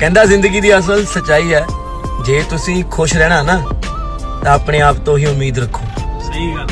ਕਹਿੰਦਾ ਜ਼ਿੰਦਗੀ ਦੀ ਅਸਲ ਸਚਾਈ ਹੈ, ਜੇ ਤੁਸੀਂ ਖੁਸ਼ ਰਹਿਣਾ ਨਾ, ਤਾਂ ਆਪਣੇ ਆਪ ਤੋਂ ਹੀ ਉਮੀਦ ਰੱਖੋ। ਸਹੀ ਗੱਲ